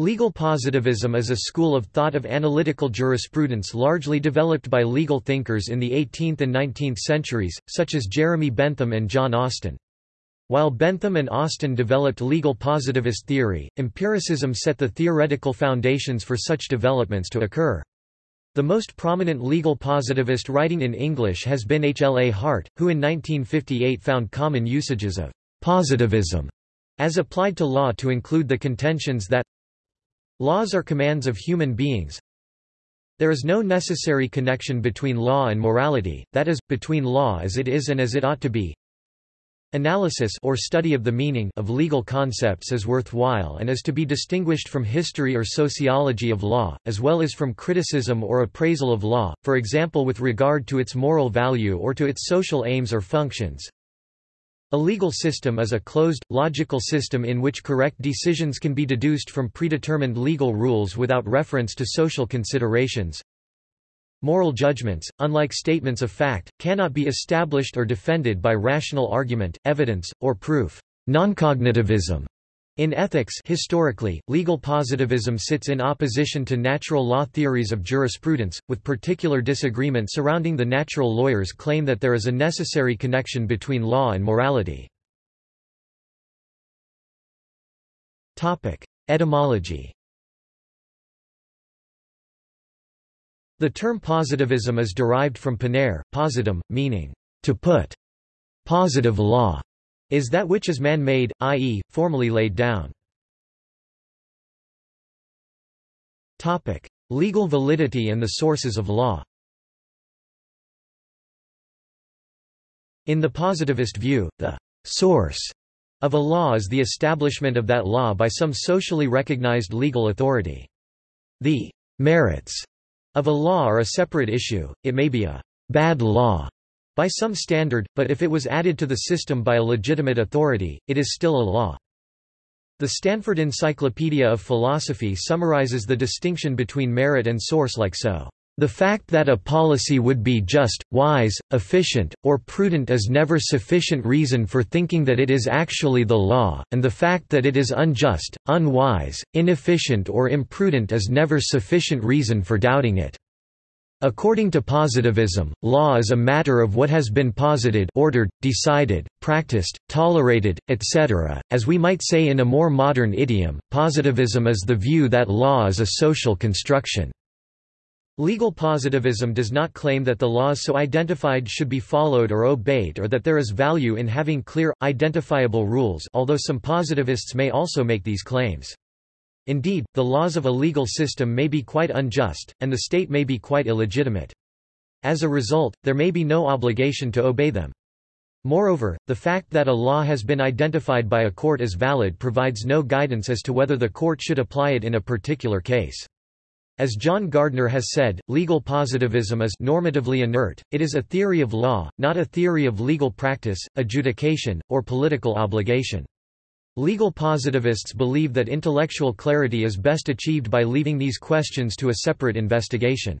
Legal positivism is a school of thought of analytical jurisprudence largely developed by legal thinkers in the 18th and 19th centuries, such as Jeremy Bentham and John Austin. While Bentham and Austin developed legal positivist theory, empiricism set the theoretical foundations for such developments to occur. The most prominent legal positivist writing in English has been H. L. A. Hart, who in 1958 found common usages of positivism as applied to law to include the contentions that Laws are commands of human beings. There is no necessary connection between law and morality, that is, between law as it is and as it ought to be. Analysis or study of the meaning of legal concepts is worthwhile and is to be distinguished from history or sociology of law, as well as from criticism or appraisal of law, for example with regard to its moral value or to its social aims or functions. A legal system is a closed, logical system in which correct decisions can be deduced from predetermined legal rules without reference to social considerations. Moral judgments, unlike statements of fact, cannot be established or defended by rational argument, evidence, or proof. Noncognitivism in ethics historically, legal positivism sits in opposition to natural law theories of jurisprudence, with particular disagreement surrounding the natural lawyers' claim that there is a necessary connection between law and morality. Etymology The term positivism is derived from ponere, positum, meaning, to put. Positive law is that which is man-made, i.e., formally laid down. Topic: Legal validity and the sources of law In the positivist view, the source of a law is the establishment of that law by some socially recognized legal authority. The merits of a law are a separate issue, it may be a bad law by some standard, but if it was added to the system by a legitimate authority, it is still a law. The Stanford Encyclopedia of Philosophy summarizes the distinction between merit and source like so. The fact that a policy would be just, wise, efficient, or prudent is never sufficient reason for thinking that it is actually the law, and the fact that it is unjust, unwise, inefficient or imprudent is never sufficient reason for doubting it. According to positivism, law is a matter of what has been posited ordered, decided, practiced, tolerated, etc. As we might say in a more modern idiom, positivism is the view that law is a social construction. Legal positivism does not claim that the laws so identified should be followed or obeyed or that there is value in having clear, identifiable rules although some positivists may also make these claims. Indeed, the laws of a legal system may be quite unjust, and the state may be quite illegitimate. As a result, there may be no obligation to obey them. Moreover, the fact that a law has been identified by a court as valid provides no guidance as to whether the court should apply it in a particular case. As John Gardner has said, legal positivism is normatively inert, it is a theory of law, not a theory of legal practice, adjudication, or political obligation. Legal positivists believe that intellectual clarity is best achieved by leaving these questions to a separate investigation.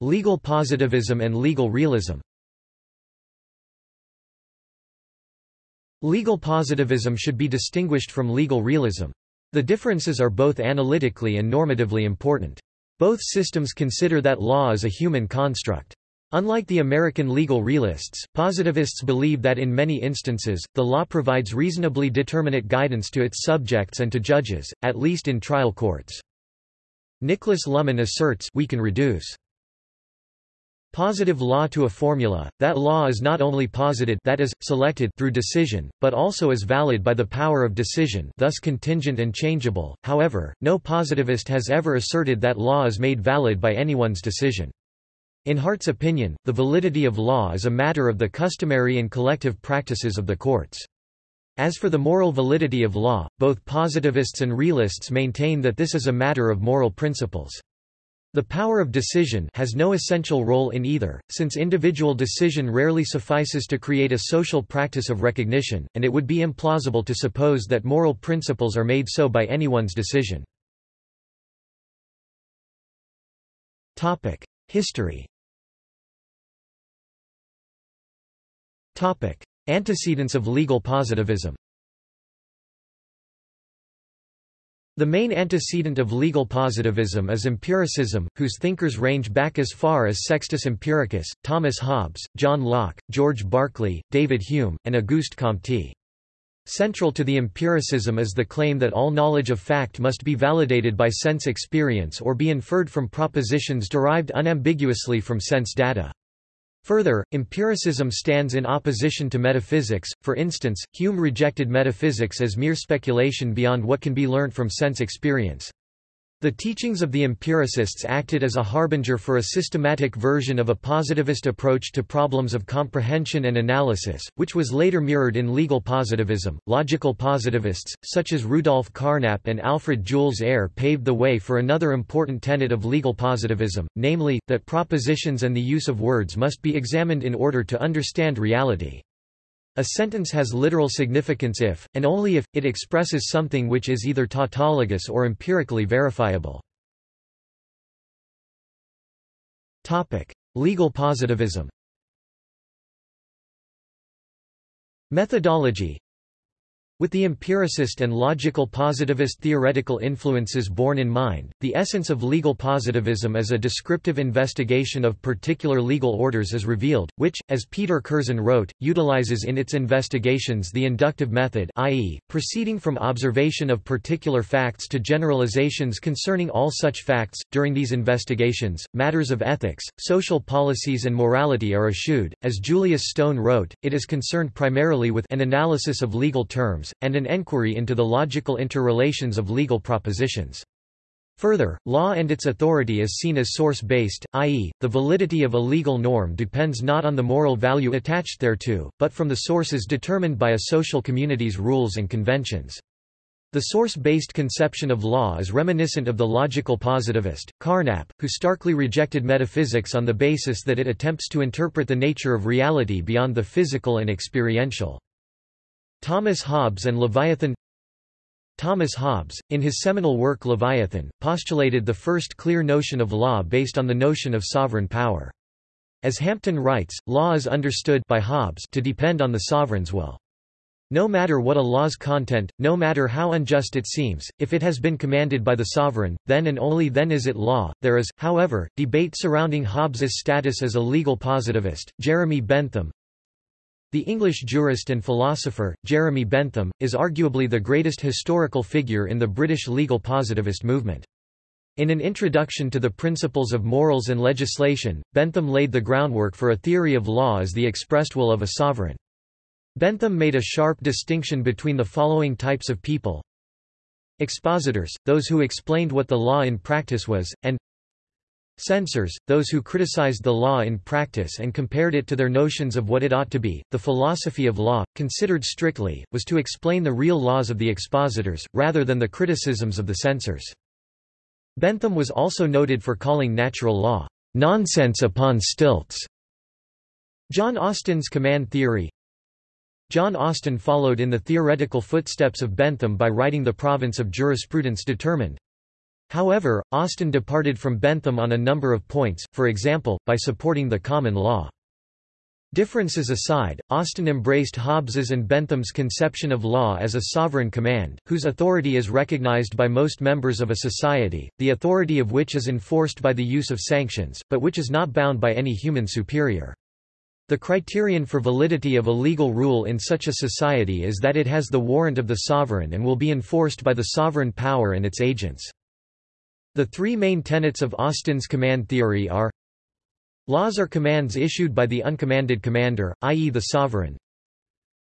Legal positivism and legal realism Legal positivism should be distinguished from legal realism. The differences are both analytically and normatively important. Both systems consider that law is a human construct. Unlike the American legal realists, positivists believe that in many instances, the law provides reasonably determinate guidance to its subjects and to judges, at least in trial courts. Niklas Luhmann asserts we can reduce positive law to a formula, that law is not only posited that is, selected through decision, but also is valid by the power of decision thus contingent and changeable, however, no positivist has ever asserted that law is made valid by anyone's decision. In Hart's opinion, the validity of law is a matter of the customary and collective practices of the courts. As for the moral validity of law, both positivists and realists maintain that this is a matter of moral principles. The power of decision has no essential role in either, since individual decision rarely suffices to create a social practice of recognition, and it would be implausible to suppose that moral principles are made so by anyone's decision. History Antecedents of legal positivism The main antecedent of legal positivism is empiricism, whose thinkers range back as far as Sextus Empiricus, Thomas Hobbes, John Locke, George Berkeley, David Hume, and Auguste Comte. Central to the empiricism is the claim that all knowledge of fact must be validated by sense experience or be inferred from propositions derived unambiguously from sense data. Further, empiricism stands in opposition to metaphysics, for instance, Hume rejected metaphysics as mere speculation beyond what can be learnt from sense experience. The teachings of the empiricists acted as a harbinger for a systematic version of a positivist approach to problems of comprehension and analysis, which was later mirrored in legal positivism. Logical positivists, such as Rudolf Carnap and Alfred Jules Ayer, paved the way for another important tenet of legal positivism, namely, that propositions and the use of words must be examined in order to understand reality. A sentence has literal significance if, and only if, it expresses something which is either tautologous or empirically verifiable. Legal positivism Methodology with the empiricist and logical positivist theoretical influences borne in mind, the essence of legal positivism as a descriptive investigation of particular legal orders is revealed, which, as Peter Curzon wrote, utilizes in its investigations the inductive method i.e., proceeding from observation of particular facts to generalizations concerning all such facts. During these investigations, matters of ethics, social policies and morality are eschewed. As Julius Stone wrote, it is concerned primarily with an analysis of legal terms, and an enquiry into the logical interrelations of legal propositions. Further, law and its authority is seen as source-based, i.e., the validity of a legal norm depends not on the moral value attached thereto, but from the sources determined by a social community's rules and conventions. The source-based conception of law is reminiscent of the logical positivist, Carnap, who starkly rejected metaphysics on the basis that it attempts to interpret the nature of reality beyond the physical and experiential. Thomas Hobbes and Leviathan Thomas Hobbes, in his seminal work Leviathan, postulated the first clear notion of law based on the notion of sovereign power. As Hampton writes, law is understood by Hobbes to depend on the sovereign's will. No matter what a law's content, no matter how unjust it seems, if it has been commanded by the sovereign, then and only then is it law. There is, however, debate surrounding Hobbes's status as a legal positivist. Jeremy Bentham, the English jurist and philosopher, Jeremy Bentham, is arguably the greatest historical figure in the British legal positivist movement. In an introduction to the principles of morals and legislation, Bentham laid the groundwork for a theory of law as the expressed will of a sovereign. Bentham made a sharp distinction between the following types of people. Expositors, those who explained what the law in practice was, and Censors, those who criticized the law in practice and compared it to their notions of what it ought to be. The philosophy of law, considered strictly, was to explain the real laws of the expositors, rather than the criticisms of the censors. Bentham was also noted for calling natural law, nonsense upon stilts. John Austin's command theory John Austin followed in the theoretical footsteps of Bentham by writing the province of jurisprudence determined. However, Austin departed from Bentham on a number of points, for example, by supporting the common law. Differences aside, Austin embraced Hobbes's and Bentham's conception of law as a sovereign command, whose authority is recognized by most members of a society, the authority of which is enforced by the use of sanctions, but which is not bound by any human superior. The criterion for validity of a legal rule in such a society is that it has the warrant of the sovereign and will be enforced by the sovereign power and its agents. The three main tenets of Austin's command theory are Laws are commands issued by the uncommanded commander, i.e. the sovereign.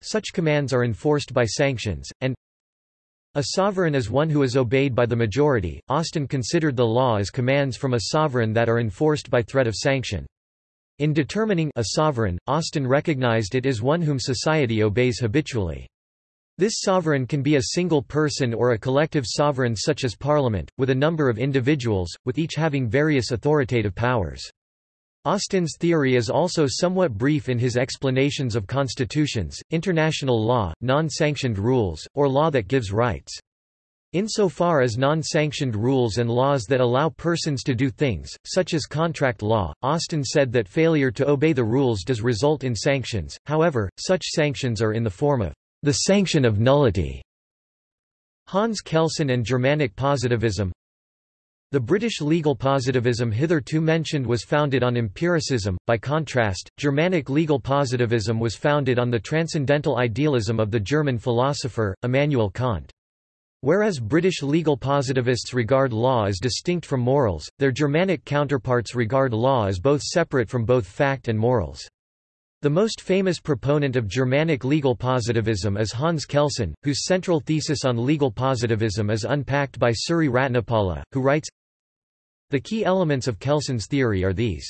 Such commands are enforced by sanctions, and a sovereign is one who is obeyed by the majority. Austin considered the law as commands from a sovereign that are enforced by threat of sanction. In determining a sovereign, Austin recognized it as one whom society obeys habitually. This sovereign can be a single person or a collective sovereign such as parliament, with a number of individuals, with each having various authoritative powers. Austin's theory is also somewhat brief in his explanations of constitutions, international law, non-sanctioned rules, or law that gives rights. Insofar as non-sanctioned rules and laws that allow persons to do things, such as contract law, Austin said that failure to obey the rules does result in sanctions, however, such sanctions are in the form of the sanction of nullity. Hans Kelsen and Germanic positivism The British legal positivism hitherto mentioned was founded on empiricism, by contrast, Germanic legal positivism was founded on the transcendental idealism of the German philosopher, Immanuel Kant. Whereas British legal positivists regard law as distinct from morals, their Germanic counterparts regard law as both separate from both fact and morals. The most famous proponent of Germanic legal positivism is Hans Kelsen, whose central thesis on legal positivism is unpacked by Suri Ratnapala, who writes, The key elements of Kelsen's theory are these.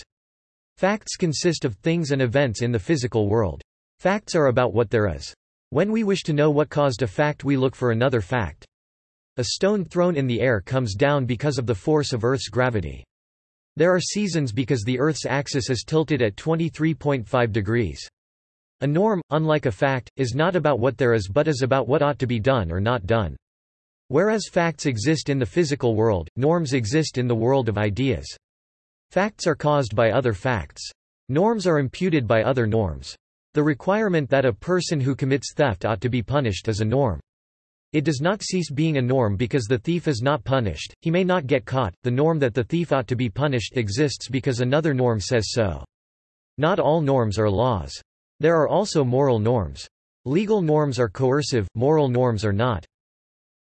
Facts consist of things and events in the physical world. Facts are about what there is. When we wish to know what caused a fact we look for another fact. A stone thrown in the air comes down because of the force of Earth's gravity. There are seasons because the Earth's axis is tilted at 23.5 degrees. A norm, unlike a fact, is not about what there is but is about what ought to be done or not done. Whereas facts exist in the physical world, norms exist in the world of ideas. Facts are caused by other facts. Norms are imputed by other norms. The requirement that a person who commits theft ought to be punished is a norm. It does not cease being a norm because the thief is not punished, he may not get caught, the norm that the thief ought to be punished exists because another norm says so. Not all norms are laws. There are also moral norms. Legal norms are coercive, moral norms are not.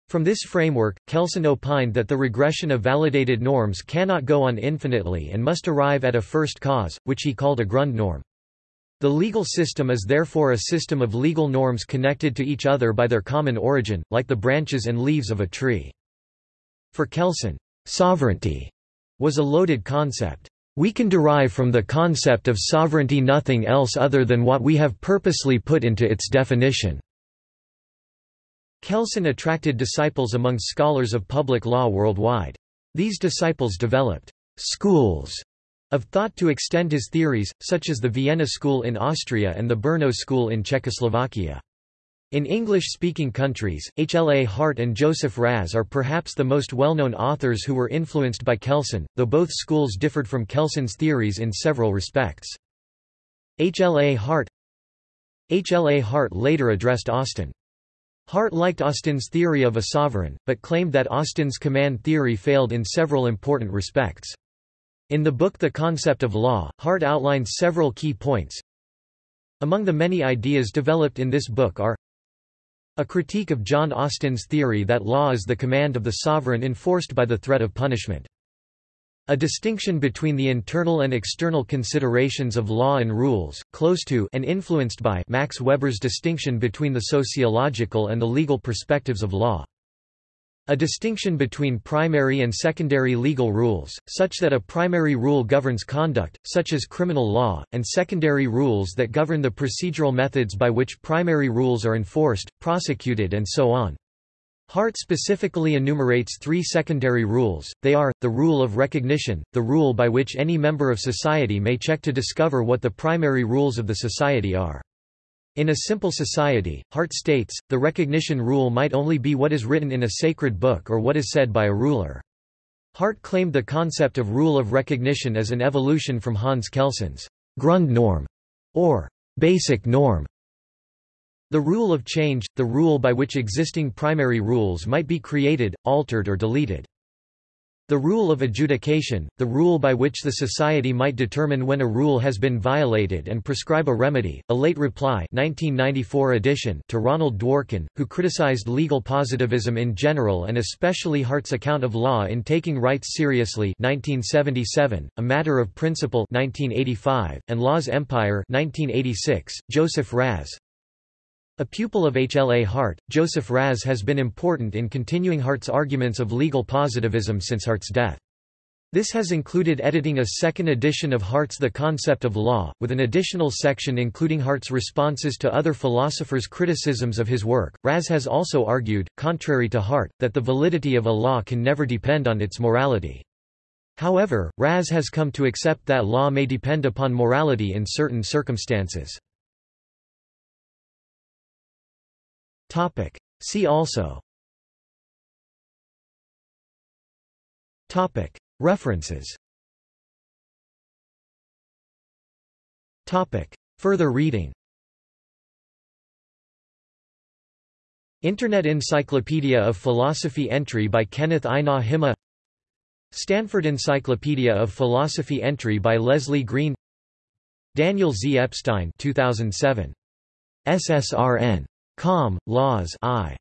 From this framework, Kelsen opined that the regression of validated norms cannot go on infinitely and must arrive at a first cause, which he called a Grundnorm. The legal system is therefore a system of legal norms connected to each other by their common origin, like the branches and leaves of a tree. For Kelsen, sovereignty was a loaded concept. We can derive from the concept of sovereignty nothing else other than what we have purposely put into its definition. Kelsen attracted disciples among scholars of public law worldwide. These disciples developed schools of thought to extend his theories, such as the Vienna School in Austria and the Brno School in Czechoslovakia. In English-speaking countries, H. L. A. Hart and Joseph Raz are perhaps the most well-known authors who were influenced by Kelsen, though both schools differed from Kelsen's theories in several respects. H. L. A. Hart H. L. A. Hart later addressed Austin. Hart liked Austin's theory of a sovereign, but claimed that Austin's command theory failed in several important respects. In the book The Concept of Law, Hart outlines several key points. Among the many ideas developed in this book are a critique of John Austin's theory that law is the command of the sovereign enforced by the threat of punishment. A distinction between the internal and external considerations of law and rules, close to and influenced by Max Weber's distinction between the sociological and the legal perspectives of law. A distinction between primary and secondary legal rules, such that a primary rule governs conduct, such as criminal law, and secondary rules that govern the procedural methods by which primary rules are enforced, prosecuted and so on. Hart specifically enumerates three secondary rules, they are, the rule of recognition, the rule by which any member of society may check to discover what the primary rules of the society are. In a simple society, Hart states, the recognition rule might only be what is written in a sacred book or what is said by a ruler. Hart claimed the concept of rule of recognition as an evolution from Hans Kelsen's Grundnorm, or basic norm. The rule of change, the rule by which existing primary rules might be created, altered or deleted. The rule of adjudication, the rule by which the society might determine when a rule has been violated and prescribe a remedy, a late reply 1994 edition to Ronald Dworkin, who criticized legal positivism in general and especially Hart's account of law in Taking Rights Seriously 1977, A Matter of Principle 1985, and Law's Empire 1986, Joseph Raz, a pupil of H. L. A. Hart, Joseph Raz has been important in continuing Hart's arguments of legal positivism since Hart's death. This has included editing a second edition of Hart's The Concept of Law, with an additional section including Hart's responses to other philosophers' criticisms of his work. Raz has also argued, contrary to Hart, that the validity of a law can never depend on its morality. However, Raz has come to accept that law may depend upon morality in certain circumstances. Topic. See also Topic. References Topic. Further reading Internet Encyclopedia of Philosophy entry by Kenneth Einar Himma Stanford Encyclopedia of Philosophy entry by Leslie Green Daniel Z. Epstein 2007. SSRN. Com. Laws I.